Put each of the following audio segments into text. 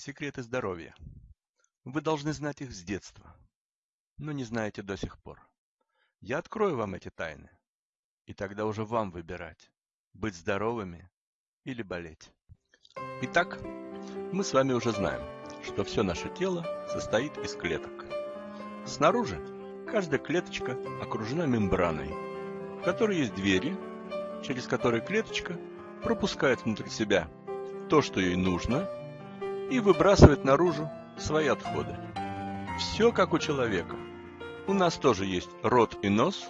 Секреты здоровья. Вы должны знать их с детства, но не знаете до сих пор. Я открою вам эти тайны, и тогда уже вам выбирать, быть здоровыми или болеть. Итак, мы с вами уже знаем, что все наше тело состоит из клеток. Снаружи каждая клеточка окружена мембраной, в которой есть двери, через которые клеточка пропускает внутрь себя то, что ей нужно, и выбрасывает наружу свои отходы. Все как у человека. У нас тоже есть рот и нос,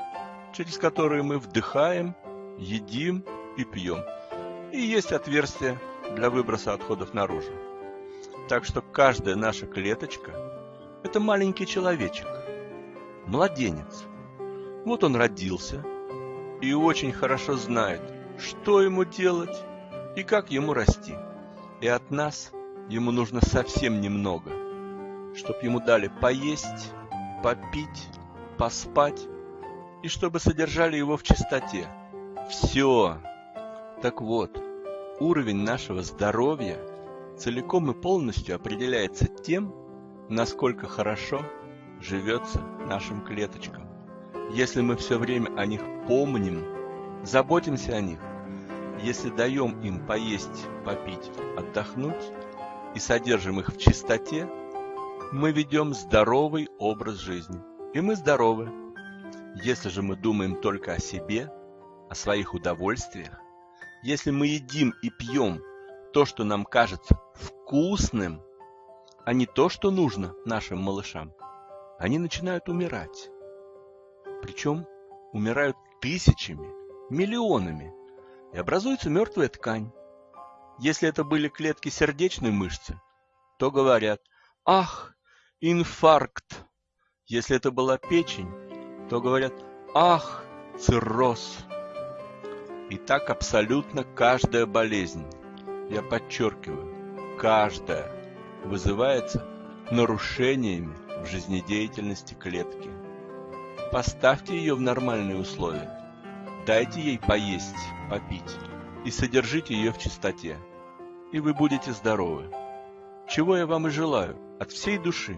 через которые мы вдыхаем, едим и пьем. И есть отверстие для выброса отходов наружу. Так что каждая наша клеточка – это маленький человечек, младенец. Вот он родился и очень хорошо знает, что ему делать и как ему расти. И от нас ему нужно совсем немного, чтобы ему дали поесть, попить, поспать и чтобы содержали его в чистоте. Все. Так вот, уровень нашего здоровья целиком и полностью определяется тем, насколько хорошо живется нашим клеточкам. Если мы все время о них помним, заботимся о них, если даем им поесть, попить, отдохнуть и содержим их в чистоте, мы ведем здоровый образ жизни. И мы здоровы. Если же мы думаем только о себе, о своих удовольствиях, если мы едим и пьем то, что нам кажется вкусным, а не то, что нужно нашим малышам, они начинают умирать. Причем умирают тысячами, миллионами, и образуется мертвая ткань. Если это были клетки сердечной мышцы, то говорят «Ах, инфаркт!» Если это была печень, то говорят «Ах, цирроз!» И так абсолютно каждая болезнь, я подчеркиваю, каждая, вызывается нарушениями в жизнедеятельности клетки. Поставьте ее в нормальные условия, дайте ей поесть, попить и содержите ее в чистоте, и вы будете здоровы. Чего я вам и желаю от всей души.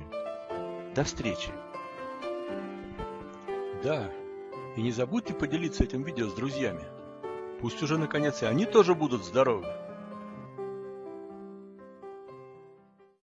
До встречи! Да, и не забудьте поделиться этим видео с друзьями. Пусть уже наконец и они тоже будут здоровы.